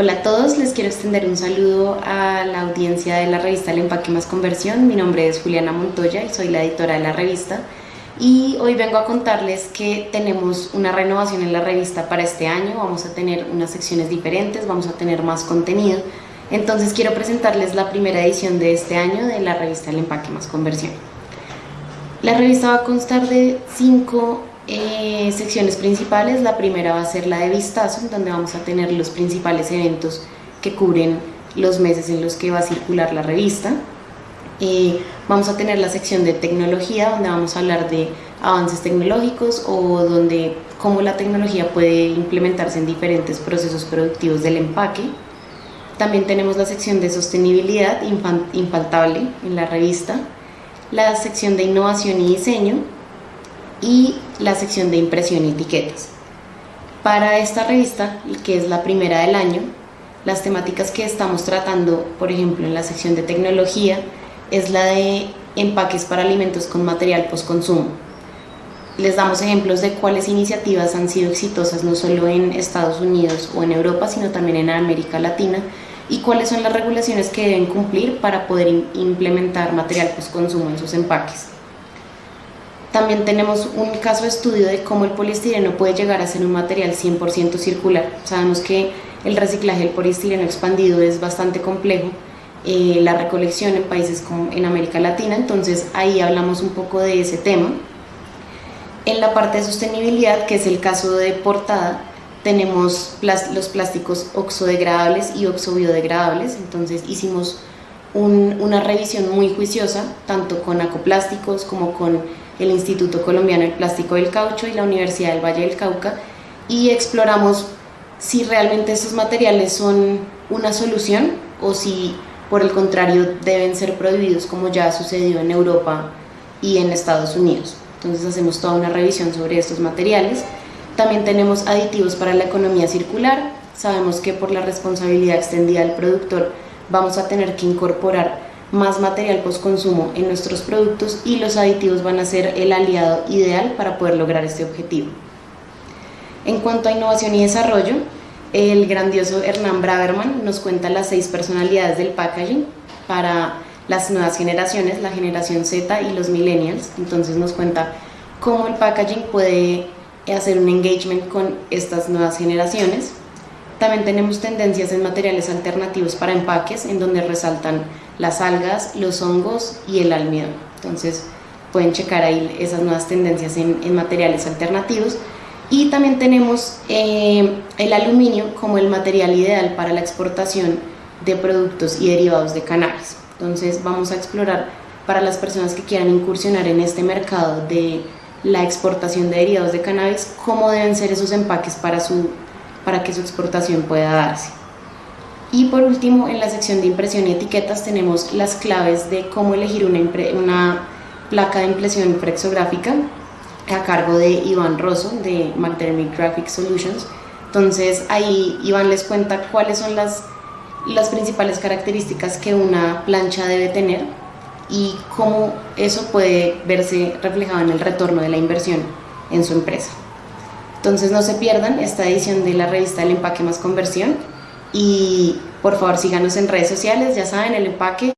Hola a todos, les quiero extender un saludo a la audiencia de la revista El Empaque Más Conversión. Mi nombre es Juliana Montoya y soy la editora de la revista. Y hoy vengo a contarles que tenemos una renovación en la revista para este año. Vamos a tener unas secciones diferentes, vamos a tener más contenido. Entonces quiero presentarles la primera edición de este año de la revista El Empaque Más Conversión. La revista va a constar de cinco eh, secciones principales. La primera va a ser la de vistazo, donde vamos a tener los principales eventos que cubren los meses en los que va a circular la revista. Eh, vamos a tener la sección de tecnología, donde vamos a hablar de avances tecnológicos o donde cómo la tecnología puede implementarse en diferentes procesos productivos del empaque. También tenemos la sección de sostenibilidad infaltable en la revista, la sección de innovación y diseño, y la sección de impresión y etiquetas. Para esta revista, que es la primera del año, las temáticas que estamos tratando, por ejemplo, en la sección de tecnología, es la de empaques para alimentos con material postconsumo. Les damos ejemplos de cuáles iniciativas han sido exitosas no solo en Estados Unidos o en Europa, sino también en América Latina y cuáles son las regulaciones que deben cumplir para poder implementar material postconsumo en sus empaques. También tenemos un caso de estudio de cómo el poliestireno puede llegar a ser un material 100% circular. Sabemos que el reciclaje del poliestireno expandido es bastante complejo, eh, la recolección en países como en América Latina, entonces ahí hablamos un poco de ese tema. En la parte de sostenibilidad, que es el caso de portada, tenemos los plásticos oxodegradables y oxobiodegradables, entonces hicimos una revisión muy juiciosa, tanto con acoplásticos como con el Instituto Colombiano del Plástico del Caucho y la Universidad del Valle del Cauca y exploramos si realmente estos materiales son una solución o si por el contrario deben ser prohibidos como ya ha sucedido en Europa y en Estados Unidos. Entonces hacemos toda una revisión sobre estos materiales. También tenemos aditivos para la economía circular. Sabemos que por la responsabilidad extendida del productor vamos a tener que incorporar más material postconsumo en nuestros productos y los aditivos van a ser el aliado ideal para poder lograr este objetivo. En cuanto a innovación y desarrollo, el grandioso Hernán Braverman nos cuenta las seis personalidades del packaging para las nuevas generaciones, la generación Z y los millennials. Entonces nos cuenta cómo el packaging puede hacer un engagement con estas nuevas generaciones. También tenemos tendencias en materiales alternativos para empaques, en donde resaltan las algas, los hongos y el almidón. Entonces pueden checar ahí esas nuevas tendencias en, materiales alternativos. Y también tenemos eh, el aluminio como el material ideal para la exportación de productos y derivados de cannabis. Entonces vamos a explorar para las personas que quieran incursionar en este mercado de la exportación de derivados de cannabis, cómo deben ser esos empaques para su para que su exportación pueda darse. Y por último, en la sección de impresión y etiquetas tenemos las claves de cómo elegir una, placa de impresión flexográfica a cargo de Iván Rosso de McDermott Graphic Solutions. Entonces ahí Iván les cuenta cuáles son las principales características que una plancha debe tener y cómo eso puede verse reflejado en el retorno de la inversión en su empresa. Entonces no se pierdan esta edición de la revista El Empaque Más Conversión y por favor síganos en redes sociales, ya saben, el empaque.